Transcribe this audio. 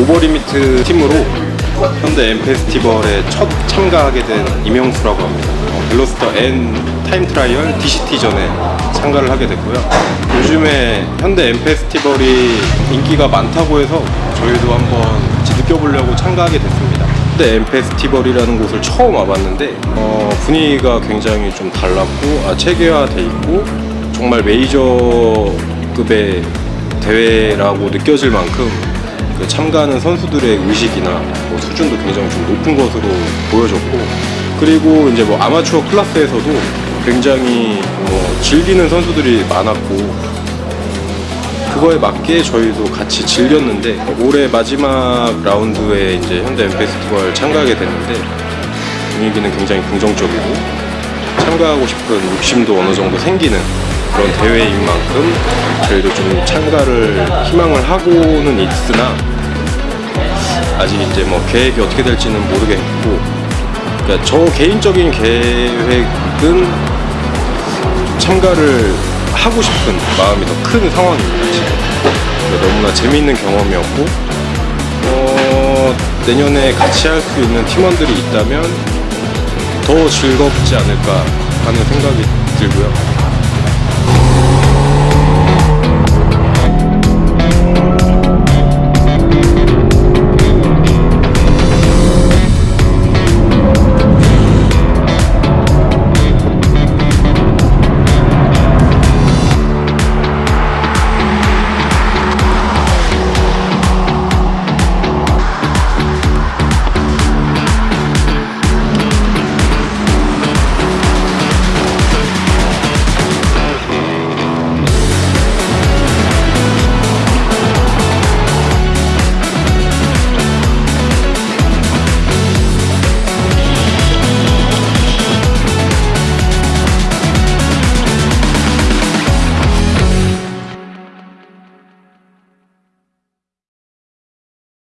오버리미트 팀으로 현대 N 페스티벌에 첫 참가하게 된 이명수라고 합니다. 어, 벨로스터 N Time Trial DCT전에 참가를 하게 됐고요. 요즘에 현대 N 페스티벌이 인기가 많다고 해서 저희도 한번 느껴보려고 참가하게 됐습니다. 현대 N 페스티벌이라는 곳을 처음 와봤는데 어, 분위기가 굉장히 좀 달랐고 아, 체계화돼 있고 정말 메이저급의 대회라고 느껴질 만큼 그 참가하는 선수들의 의식이나 뭐 수준도 굉장히 좀 높은 것으로 보여졌고 그리고 이제 뭐 아마추어 클래스에서도 굉장히 뭐 즐기는 선수들이 많았고 그거에 맞게 저희도 같이 즐겼는데 올해 마지막 라운드에 이제 현대 M 페스티벌 참가하게 됐는데 분위기는 굉장히 긍정적이고 참가하고 싶은 욕심도 어느 정도 생기는 그런 대회인 만큼 저희도 좀 참가를 희망을 하고는 있으나 아직 이제 뭐 계획이 어떻게 될지는 모르겠고 그러니까 저 개인적인 계획은 참가를 하고 싶은 마음이 더 큰 상황입니다 지금. 그러니까 너무나 재미있는 경험이었고 어, 내년에 같이 할 수 있는 팀원들이 있다면 더 즐겁지 않을까 하는 생각이 들고요